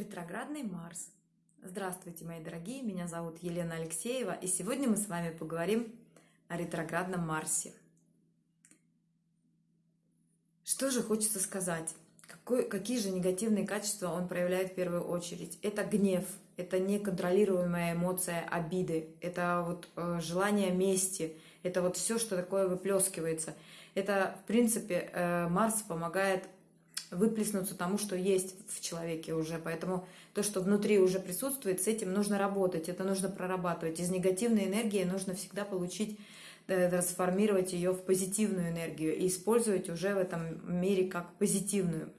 Ретроградный Марс. Здравствуйте, мои дорогие, меня зовут Елена Алексеева, и сегодня мы с вами поговорим о ретроградном Марсе. Что же хочется сказать? Какой, какие же негативные качества он проявляет в первую очередь? Это гнев, это неконтролируемая эмоция обиды, это вот э, желание мести, это вот все, что такое выплескивается. Это, в принципе, э, Марс помогает выплеснуться тому, что есть в человеке уже. Поэтому то, что внутри уже присутствует, с этим нужно работать, это нужно прорабатывать. Из негативной энергии нужно всегда получить, э, трансформировать ее в позитивную энергию и использовать уже в этом мире как позитивную.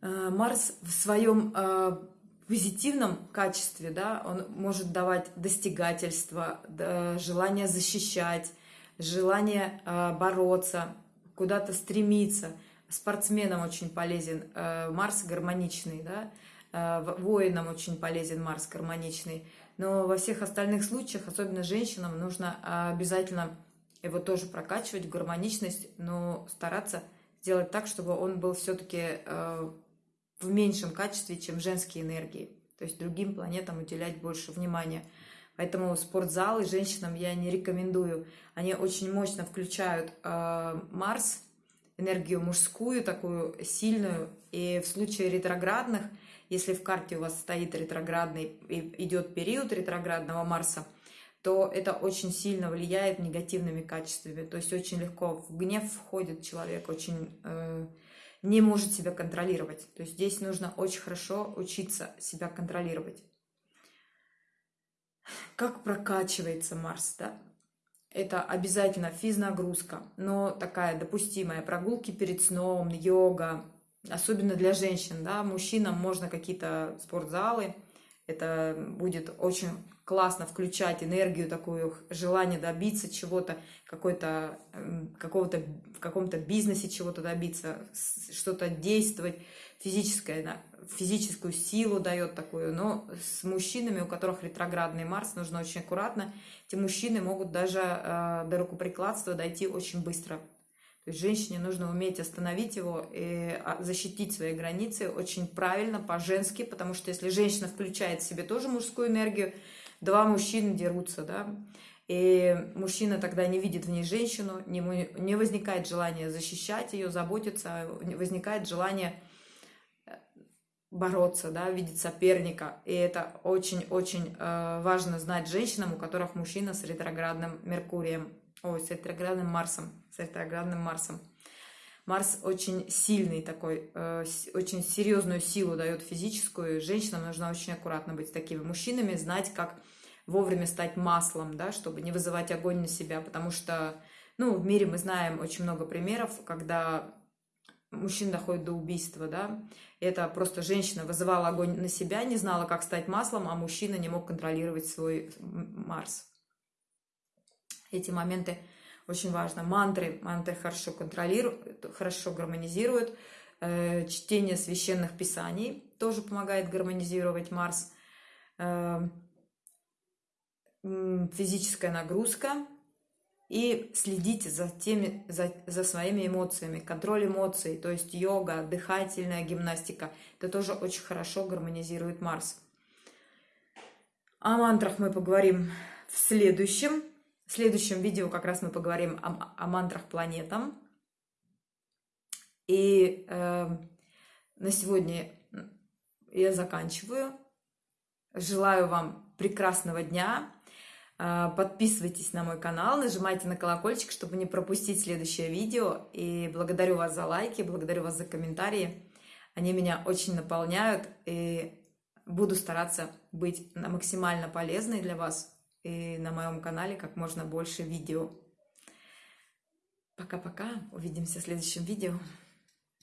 Э, Марс в своем э, позитивном качестве, да, он может давать достигательство, желание защищать, желание бороться, куда-то стремиться. Спортсменам очень полезен э, Марс гармоничный, да, э, воинам очень полезен Марс гармоничный. Но во всех остальных случаях, особенно женщинам, нужно обязательно его тоже прокачивать, гармоничность, но стараться сделать так, чтобы он был все-таки э, в меньшем качестве, чем женские энергии. То есть другим планетам уделять больше внимания. Поэтому спортзалы женщинам я не рекомендую. Они очень мощно включают э, Марс, энергию мужскую, такую сильную. И в случае ретроградных, если в карте у вас стоит ретроградный, идет период ретроградного Марса, то это очень сильно влияет негативными качествами. То есть очень легко в гнев входит человек, очень э, не может себя контролировать. То есть здесь нужно очень хорошо учиться себя контролировать как прокачивается Марс, да? Это обязательно физнагрузка, но такая допустимая. Прогулки перед сном, йога, особенно для женщин, да, мужчинам можно какие-то спортзалы, это будет очень классно включать энергию такую, желание добиться чего-то, какой-то, эм, какого-то, в каком-то бизнесе чего-то добиться, что-то действовать, физическое, физическую силу дает такую, но с мужчинами, у которых ретроградный Марс, нужно очень аккуратно. Эти мужчины могут даже э, до рукоприкладства дойти очень быстро. То есть женщине нужно уметь остановить его и а, защитить свои границы очень правильно, по-женски, потому что если женщина включает в себе тоже мужскую энергию, два мужчины дерутся, да, и мужчина тогда не видит в ней женщину, не, возникает желания защищать ее, заботиться, возникает желание бороться, да, видеть соперника. И это очень-очень э, важно знать женщинам, у которых мужчина с ретроградным Меркурием, ой, с ретроградным Марсом, с ретроградным Марсом. Марс очень сильный такой, э, очень серьезную силу дает физическую. Женщинам нужно очень аккуратно быть такими мужчинами, знать, как вовремя стать маслом, да, чтобы не вызывать огонь на себя, потому что, ну, в мире мы знаем очень много примеров, когда мужчин доходит до убийства, да, это просто женщина вызывала огонь на себя, не знала, как стать маслом, а мужчина не мог контролировать свой Марс. Эти моменты очень важно. Мантры, мантры хорошо контролируют, хорошо гармонизируют. Э, чтение священных писаний тоже помогает гармонизировать Марс. Э, физическая нагрузка, и следите за, теми, за, за своими эмоциями, контроль эмоций, то есть йога, дыхательная гимнастика. Это тоже очень хорошо гармонизирует Марс. О мантрах мы поговорим в следующем. В следующем видео как раз мы поговорим о, о мантрах планетам. И э, на сегодня я заканчиваю. Желаю вам прекрасного дня. А, подписывайтесь на мой канал, нажимайте на колокольчик, чтобы не пропустить следующее видео. И благодарю вас за лайки, благодарю вас за комментарии. Они меня очень наполняют. И буду стараться быть максимально полезной для вас. И на моем канале как можно больше видео. Пока-пока. Увидимся в следующем видео.